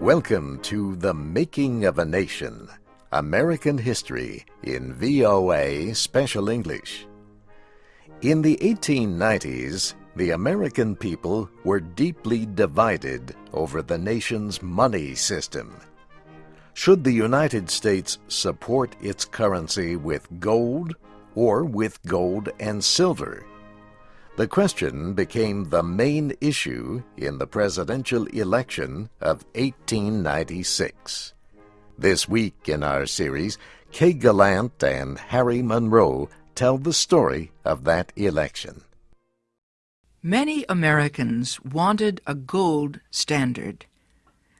Welcome to The Making of a Nation American History in VOA Special English. In the 1890s, the American people were deeply divided over the nation's money system. Should the United States support its currency with gold or with gold and silver? The question became the main issue in the presidential election of 1896. This week in our series, Kay Gallant and Harry Monroe tell the story of that election. Many Americans wanted a gold standard.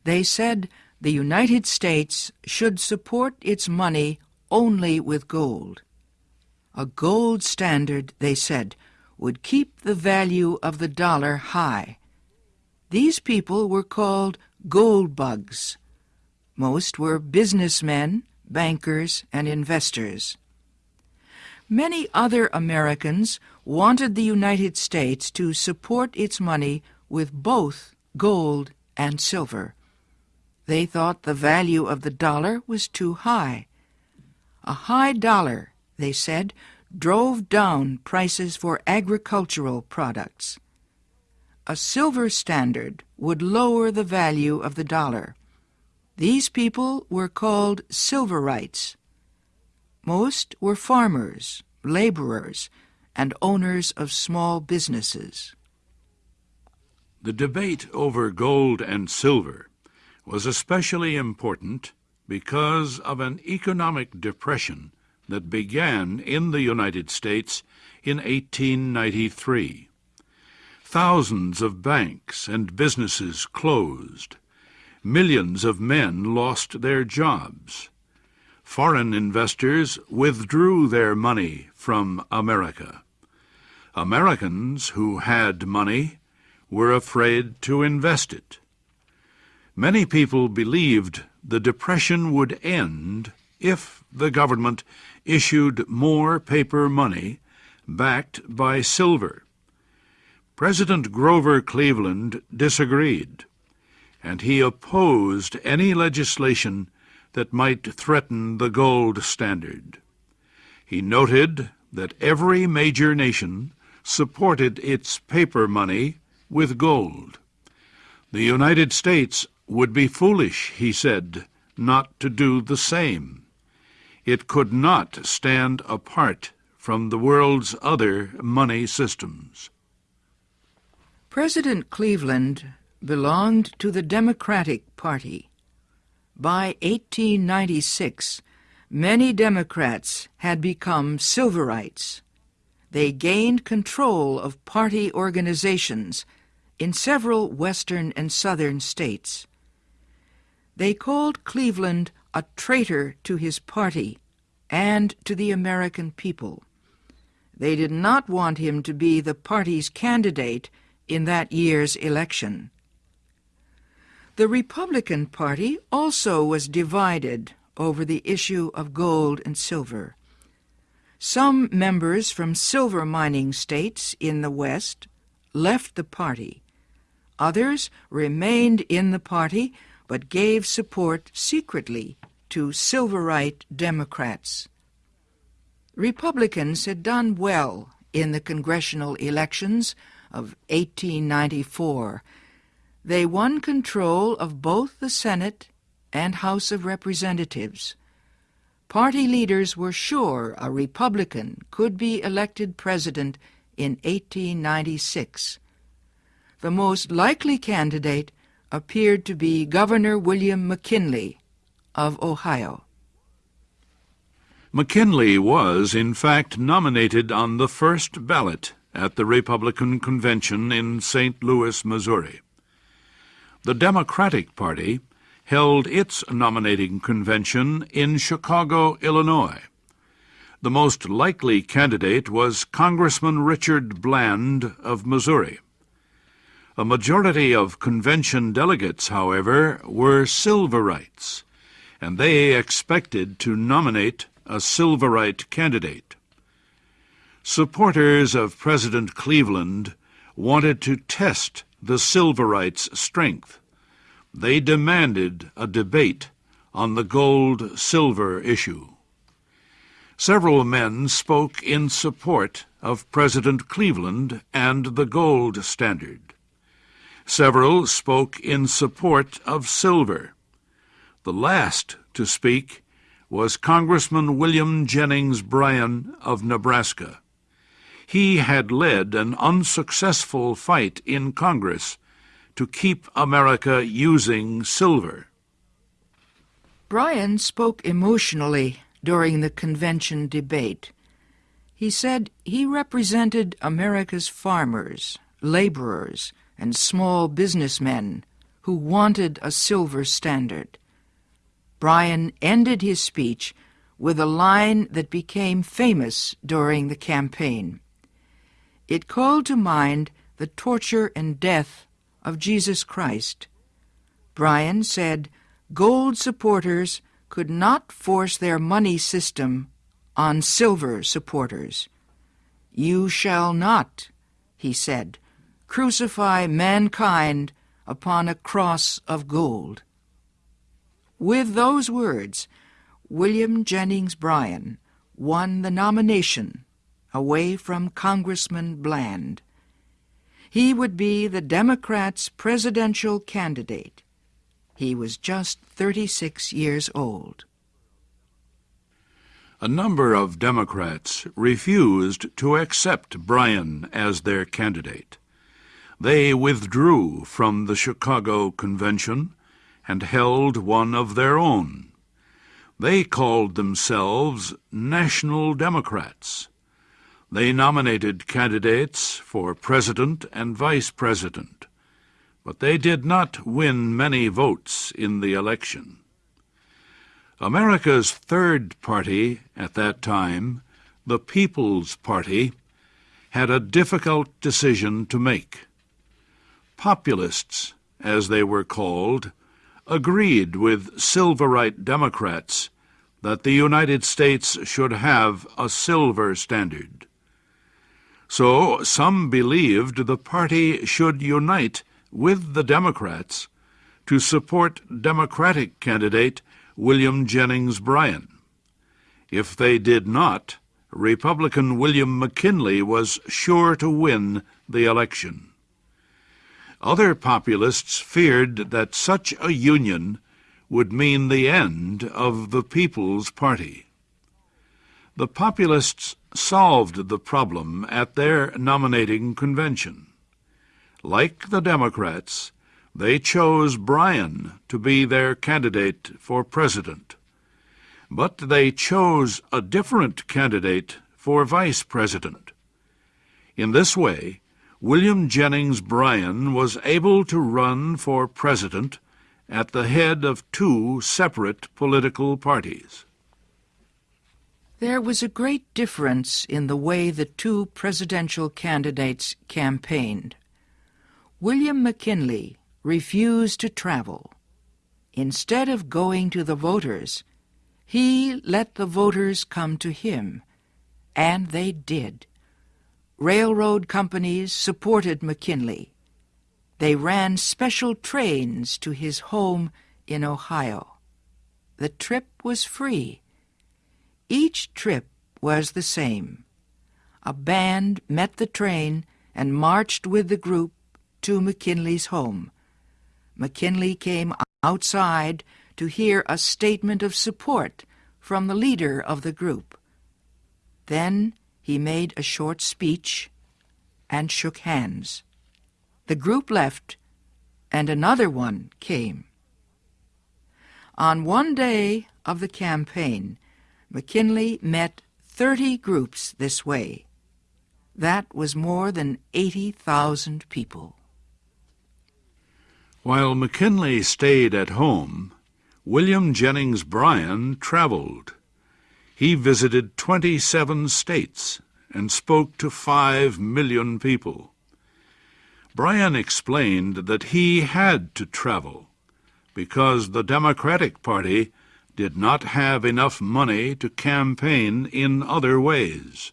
They said the United States should support its money only with gold. A gold standard, they said, would keep the value of the dollar high. These people were called gold bugs. Most were businessmen, bankers, and investors. Many other Americans wanted the United States to support its money with both gold and silver. They thought the value of the dollar was too high. A high dollar, they said, drove down prices for agricultural products. A silver standard would lower the value of the dollar. These people were called silverites. Most were farmers, laborers, and owners of small businesses. The debate over gold and silver was especially important because of an economic depression that began in the United States in 1893. Thousands of banks and businesses closed. Millions of men lost their jobs. Foreign investors withdrew their money from America. Americans who had money were afraid to invest it. Many people believed the Depression would end if the government issued more paper money backed by silver. President Grover Cleveland disagreed, and he opposed any legislation that might threaten the gold standard. He noted that every major nation supported its paper money with gold. The United States would be foolish, he said, not to do the same it could not stand apart from the world's other money systems. President Cleveland belonged to the Democratic Party. By 1896, many Democrats had become Silverites. They gained control of party organizations in several western and southern states. They called Cleveland a traitor to his party and to the American people. They did not want him to be the party's candidate in that year's election. The Republican Party also was divided over the issue of gold and silver. Some members from silver mining states in the West left the party. Others remained in the party but gave support secretly to Silverite Democrats. Republicans had done well in the congressional elections of 1894. They won control of both the Senate and House of Representatives. Party leaders were sure a Republican could be elected president in 1896. The most likely candidate appeared to be Governor William McKinley of Ohio. McKinley was, in fact, nominated on the first ballot at the Republican Convention in St. Louis, Missouri. The Democratic Party held its nominating convention in Chicago, Illinois. The most likely candidate was Congressman Richard Bland of Missouri. A majority of convention delegates, however, were Silverites, and they expected to nominate a Silverite candidate. Supporters of President Cleveland wanted to test the Silverites' strength. they demanded a debate on the gold-silver issue. Several men spoke in support of President Cleveland and the gold standard. Several spoke in support of silver. The last to speak was Congressman William Jennings Bryan of Nebraska. He had led an unsuccessful fight in Congress to keep America using silver. Bryan spoke emotionally during the convention debate. He said he represented America's farmers, laborers, and small businessmen who wanted a silver standard. Bryan ended his speech with a line that became famous during the campaign. It called to mind the torture and death of Jesus Christ. Bryan said gold supporters could not force their money system on silver supporters. You shall not, he said, crucify mankind upon a cross of gold. With those words, William Jennings Bryan won the nomination away from Congressman Bland. He would be the Democrats' presidential candidate. He was just 36 years old. A number of Democrats refused to accept Bryan as their candidate. They withdrew from the Chicago Convention and held one of their own. They called themselves National Democrats. They nominated candidates for president and vice president, but they did not win many votes in the election. America's third party at that time, the People's Party, had a difficult decision to make. Populists, as they were called, agreed with Silverite Democrats that the United States should have a silver standard. So some believed the party should unite with the Democrats to support Democratic candidate William Jennings Bryan. If they did not, Republican William McKinley was sure to win the election. Other populists feared that such a union would mean the end of the People's Party. The populists solved the problem at their nominating convention. Like the Democrats, they chose Bryan to be their candidate for president. But they chose a different candidate for vice president. In this way, William Jennings Bryan was able to run for president at the head of two separate political parties. There was a great difference in the way the two presidential candidates campaigned. William McKinley refused to travel. Instead of going to the voters, he let the voters come to him, and they did. Railroad companies supported McKinley. They ran special trains to his home in Ohio. The trip was free. Each trip was the same. A band met the train and marched with the group to McKinley's home. McKinley came outside to hear a statement of support from the leader of the group. Then he made a short speech and shook hands. The group left, and another one came. On one day of the campaign, McKinley met 30 groups this way. That was more than 80,000 people. While McKinley stayed at home, William Jennings Bryan traveled. He visited 27 states and spoke to 5 million people. Bryan explained that he had to travel because the Democratic Party did not have enough money to campaign in other ways.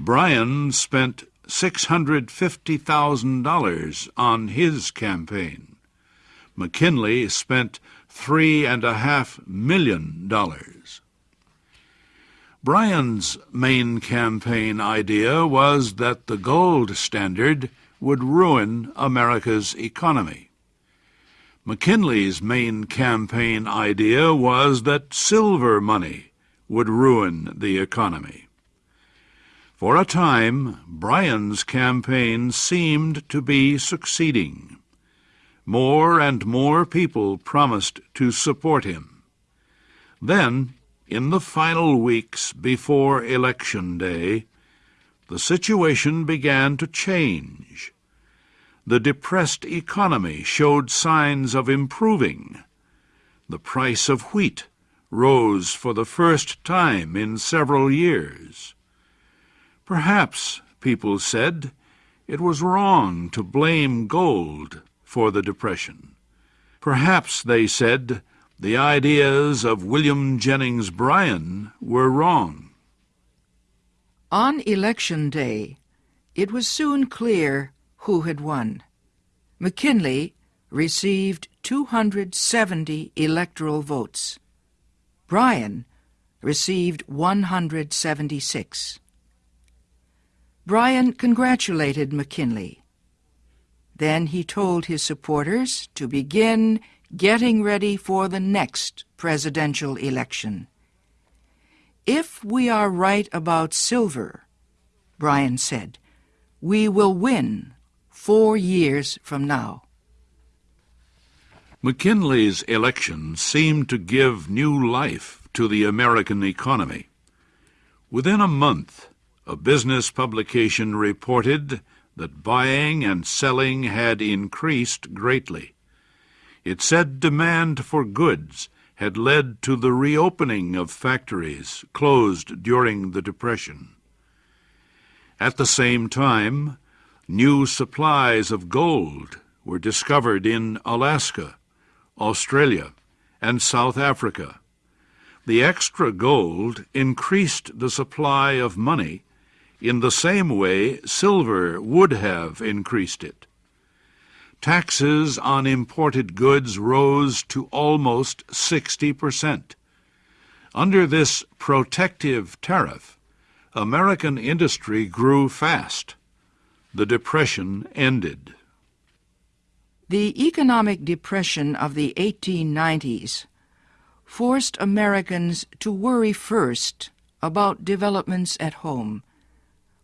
Bryan spent $650,000 on his campaign. McKinley spent three and a half million dollars. Bryan's main campaign idea was that the gold standard would ruin America's economy. McKinley's main campaign idea was that silver money would ruin the economy. For a time, Bryan's campaign seemed to be succeeding. More and more people promised to support him. Then, in the final weeks before Election Day, the situation began to change the depressed economy showed signs of improving. The price of wheat rose for the first time in several years. Perhaps, people said, it was wrong to blame gold for the Depression. Perhaps, they said, the ideas of William Jennings Bryan were wrong. On election day, it was soon clear who had won. McKinley received 270 electoral votes. Bryan received 176. Bryan congratulated McKinley. Then he told his supporters to begin getting ready for the next presidential election. If we are right about silver, Bryan said, we will win four years from now. McKinley's election seemed to give new life to the American economy. Within a month, a business publication reported that buying and selling had increased greatly. It said demand for goods had led to the reopening of factories closed during the Depression. At the same time, new supplies of gold were discovered in Alaska, Australia, and South Africa. The extra gold increased the supply of money in the same way silver would have increased it. Taxes on imported goods rose to almost 60%. Under this protective tariff, American industry grew fast the Depression ended. The economic depression of the 1890s forced Americans to worry first about developments at home.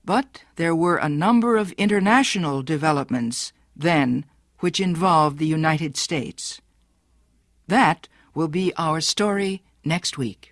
But there were a number of international developments then which involved the United States. That will be our story next week.